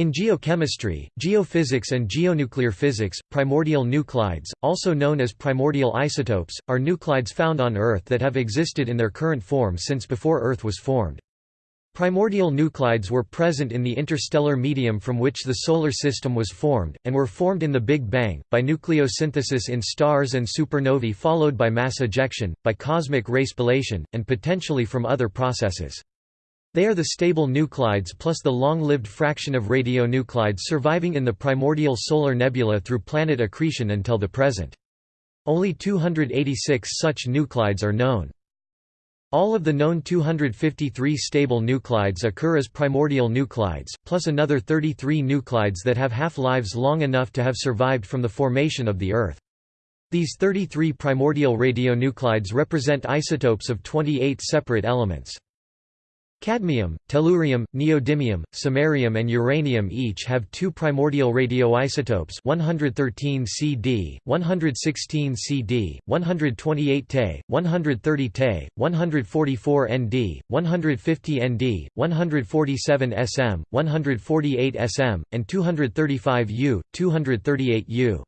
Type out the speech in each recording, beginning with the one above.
In geochemistry, geophysics and geonuclear physics, primordial nuclides, also known as primordial isotopes, are nuclides found on Earth that have existed in their current form since before Earth was formed. Primordial nuclides were present in the interstellar medium from which the Solar System was formed, and were formed in the Big Bang, by nucleosynthesis in stars and supernovae followed by mass ejection, by cosmic ray spallation, and potentially from other processes. They are the stable nuclides plus the long-lived fraction of radionuclides surviving in the primordial solar nebula through planet accretion until the present. Only 286 such nuclides are known. All of the known 253 stable nuclides occur as primordial nuclides, plus another 33 nuclides that have half-lives long enough to have survived from the formation of the Earth. These 33 primordial radionuclides represent isotopes of 28 separate elements. Cadmium, tellurium, neodymium, samarium and uranium each have two primordial radioisotopes 113 Cd, 116 Cd, 128 Te, 130 Te, 144 Nd, 150 Nd, 147 Sm, 148 Sm, and 235 U, 238 U.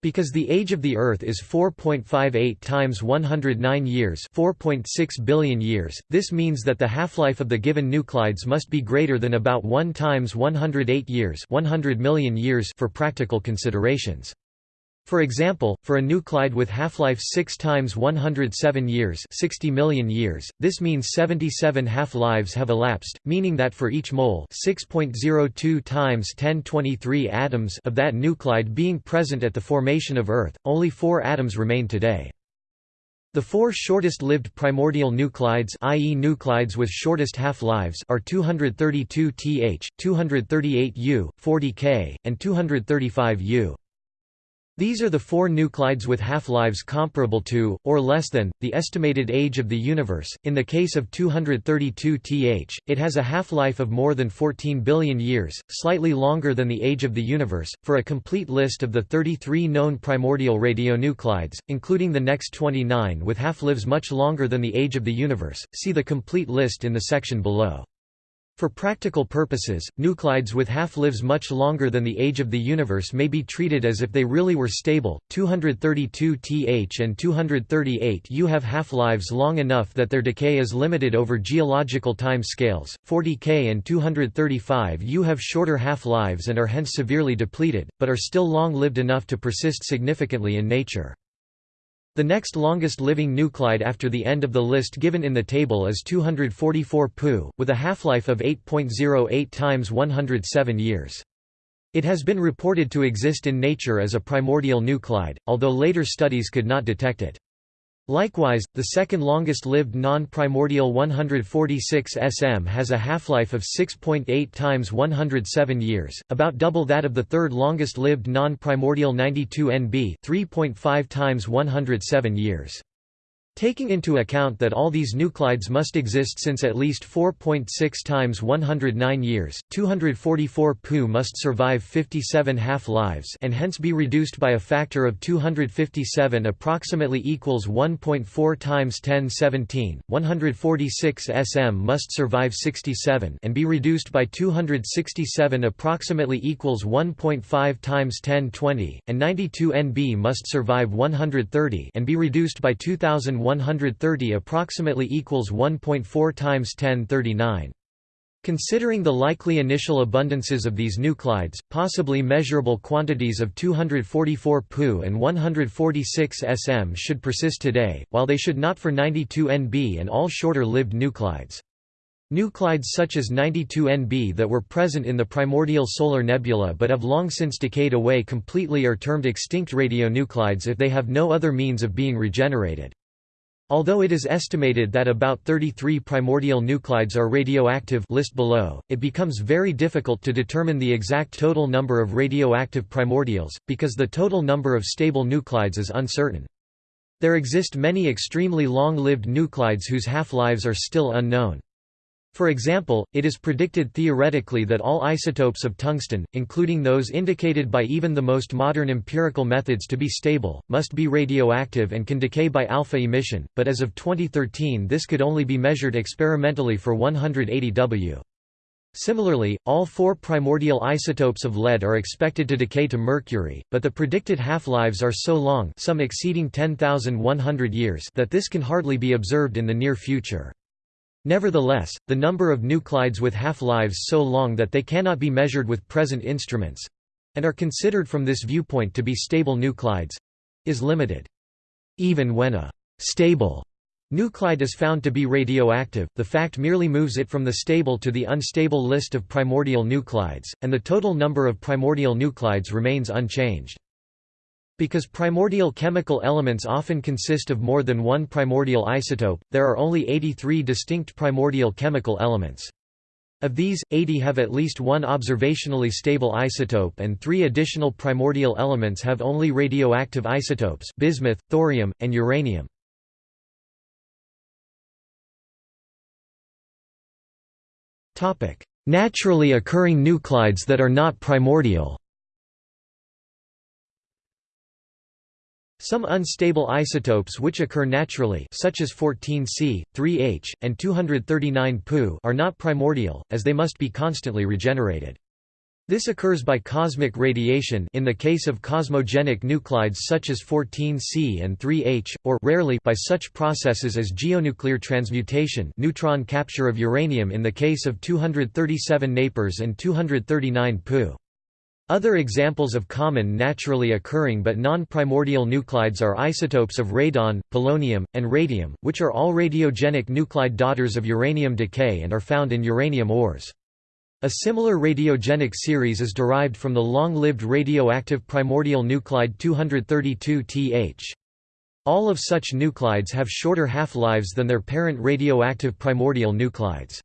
Because the age of the Earth is 4.58 times 109 years 4.6 billion years, this means that the half-life of the given nuclides must be greater than about 1 times 108 years 100 million years for practical considerations. For example, for a nuclide with half-life 6 times 107 years 60 million years, this means 77 half-lives have elapsed, meaning that for each mole 6.02 times 1023 atoms of that nuclide being present at the formation of Earth, only four atoms remain today. The four shortest-lived primordial nuclides i.e. nuclides with shortest half-lives are 232 Th, 238 U, 40 K, and 235 U. These are the four nuclides with half-lives comparable to, or less than, the estimated age of the universe. In the case of 232 Th, it has a half-life of more than 14 billion years, slightly longer than the age of the universe. For a complete list of the 33 known primordial radionuclides, including the next 29 with half-lives much longer than the age of the universe, see the complete list in the section below. For practical purposes, nuclides with half-lives much longer than the age of the universe may be treated as if they really were stable. 232 Th and 238 U have half-lives long enough that their decay is limited over geological time scales. 40 K and 235 U have shorter half-lives and are hence severely depleted, but are still long-lived enough to persist significantly in nature. The next longest living nuclide after the end of the list given in the table is 244 Pu, with a half-life of 8.08 times 107 years. It has been reported to exist in nature as a primordial nuclide, although later studies could not detect it. Likewise, the second longest-lived non-primordial 146 sm has a half-life of 6.8 times 107 years, about double that of the third longest-lived non-primordial 92 nb 3.5 times 107 years. Taking into account that all these nuclides must exist since at least 4.6 times 109 years, 244 Pu must survive 57 half-lives and hence be reduced by a factor of 257 approximately equals 1.4 times 1017. 146 sm must survive 67 and be reduced by 267 approximately equals 1.5 times 1020, and 92 Nb must survive 130 and be reduced by 2000 130 approximately equals 1.4 times 1039. Considering the likely initial abundances of these nuclides, possibly measurable quantities of 244 Pu and 146 sm should persist today, while they should not for 92 Nb and all shorter-lived nuclides. Nuclides such as 92 Nb that were present in the primordial solar nebula but have long since decayed away completely are termed extinct radionuclides if they have no other means of being regenerated. Although it is estimated that about 33 primordial nuclides are radioactive list below, it becomes very difficult to determine the exact total number of radioactive primordials, because the total number of stable nuclides is uncertain. There exist many extremely long-lived nuclides whose half-lives are still unknown. For example, it is predicted theoretically that all isotopes of tungsten, including those indicated by even the most modern empirical methods to be stable, must be radioactive and can decay by alpha emission, but as of 2013 this could only be measured experimentally for 180 W. Similarly, all four primordial isotopes of lead are expected to decay to mercury, but the predicted half-lives are so long some exceeding 10,100 years that this can hardly be observed in the near future. Nevertheless, the number of nuclides with half-lives so long that they cannot be measured with present instruments—and are considered from this viewpoint to be stable nuclides—is limited. Even when a «stable» Nuclide is found to be radioactive, the fact merely moves it from the stable to the unstable list of primordial nuclides, and the total number of primordial nuclides remains unchanged. Because primordial chemical elements often consist of more than one primordial isotope, there are only 83 distinct primordial chemical elements. Of these, 80 have at least one observationally stable isotope and three additional primordial elements have only radioactive isotopes bismuth, thorium, and uranium. Naturally occurring nuclides that are not primordial Some unstable isotopes which occur naturally such as 14C, 3H, and 239 Pu are not primordial, as they must be constantly regenerated. This occurs by cosmic radiation in the case of cosmogenic nuclides such as 14C and 3H, or rarely by such processes as geonuclear transmutation neutron capture of uranium in the case of 237 Napers and 239 Pu. Other examples of common naturally occurring but non-primordial nuclides are isotopes of radon, polonium, and radium, which are all radiogenic nuclide daughters of uranium decay and are found in uranium ores. A similar radiogenic series is derived from the long-lived radioactive primordial nuclide 232Th. All of such nuclides have shorter half-lives than their parent radioactive primordial nuclides.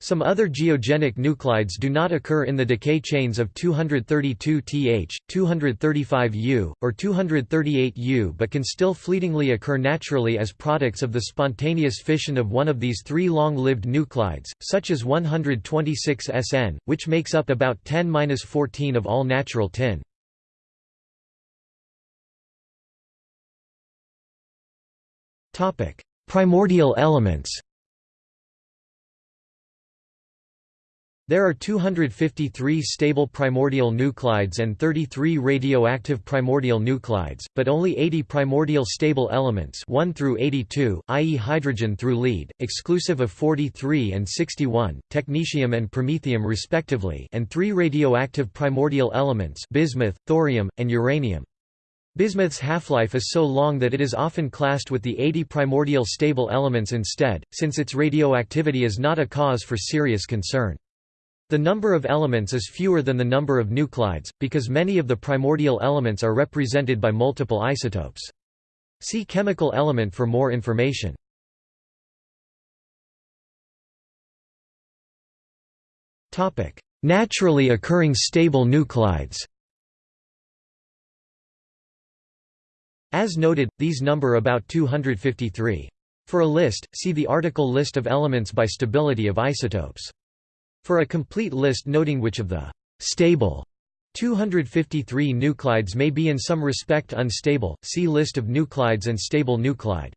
Some other geogenic nuclides do not occur in the decay chains of 232Th, 235U, or 238U but can still fleetingly occur naturally as products of the spontaneous fission of one of these three long-lived nuclides, such as 126SN, which makes up about 10-14 of all natural tin. Primordial elements There are 253 stable primordial nuclides and 33 radioactive primordial nuclides, but only 80 primordial stable elements 1 through 82, i.e. hydrogen through lead, exclusive of 43 and 61, technetium and promethium respectively and 3 radioactive primordial elements bismuth, thorium, and uranium. Bismuth's half-life is so long that it is often classed with the 80 primordial stable elements instead, since its radioactivity is not a cause for serious concern. The number of elements is fewer than the number of nuclides, because many of the primordial elements are represented by multiple isotopes. See chemical element for more information. Naturally occurring stable nuclides As noted, these number about 253. For a list, see the article List of elements by stability of isotopes. For a complete list noting which of the stable 253 nuclides may be in some respect unstable, see List of nuclides and stable nuclide.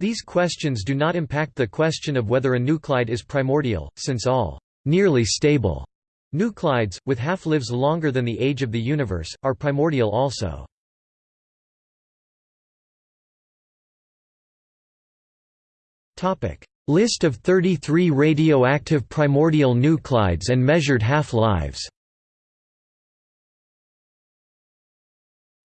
These questions do not impact the question of whether a nuclide is primordial, since all nearly stable nuclides, with half-lives longer than the age of the universe, are primordial also. List of 33 radioactive primordial nuclides and measured half-lives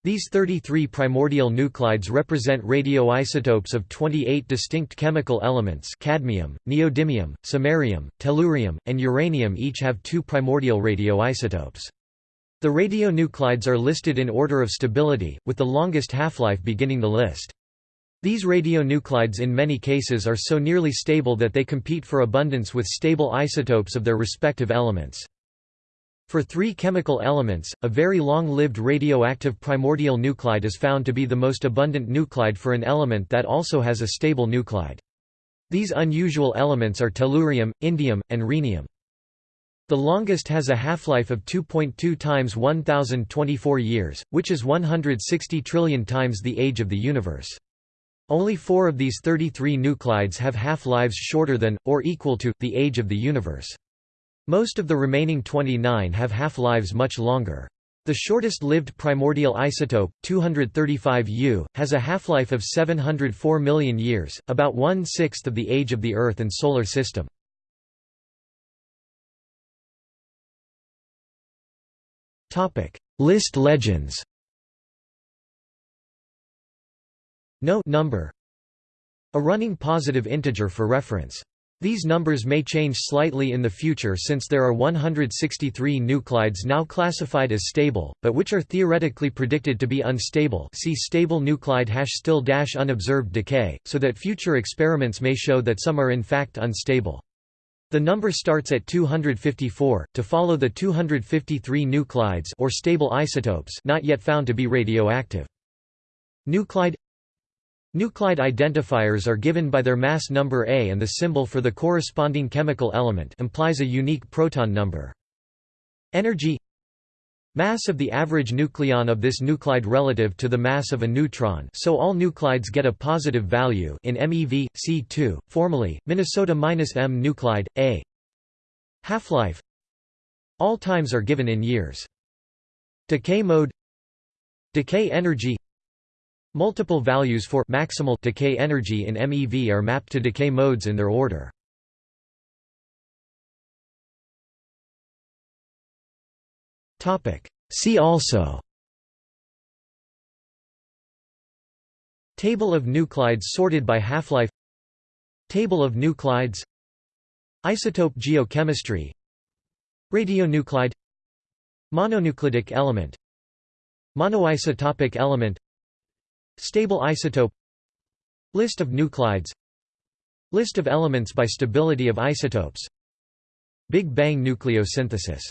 These 33 primordial nuclides represent radioisotopes of 28 distinct chemical elements cadmium, neodymium, samarium, tellurium, and uranium each have two primordial radioisotopes. The radionuclides are listed in order of stability, with the longest half-life beginning the list. These radionuclides in many cases are so nearly stable that they compete for abundance with stable isotopes of their respective elements. For three chemical elements, a very long-lived radioactive primordial nuclide is found to be the most abundant nuclide for an element that also has a stable nuclide. These unusual elements are tellurium, indium, and rhenium. The longest has a half-life of 2.2 times 1024 years, which is 160 trillion times the age of the universe. Only four of these 33 nuclides have half-lives shorter than, or equal to, the age of the universe. Most of the remaining 29 have half-lives much longer. The shortest-lived primordial isotope, 235 U, has a half-life of 704 million years, about one-sixth of the age of the Earth and Solar System. List legends No number A running positive integer for reference. These numbers may change slightly in the future since there are 163 nuclides now classified as stable, but which are theoretically predicted to be unstable see stable nuclide hash still dash unobserved decay, so that future experiments may show that some are in fact unstable. The number starts at 254, to follow the 253 nuclides or stable isotopes not yet found to be radioactive. Nuclide Nuclide identifiers are given by their mass number A and the symbol for the corresponding chemical element implies a unique proton number. Energy Mass of the average nucleon of this nuclide relative to the mass of a neutron so all nuclides get a positive value in MeV, C2, formally, Minnesota-M nuclide, A. Half-life All times are given in years. Decay mode Decay energy Multiple values for maximal decay energy in MeV are mapped to decay modes in their order. See also Table of nuclides sorted by half-life Table of nuclides Isotope geochemistry Radionuclide Mononuclidic element Monoisotopic element Stable isotope. List of nuclides. List of elements by stability of isotopes. Big Bang nucleosynthesis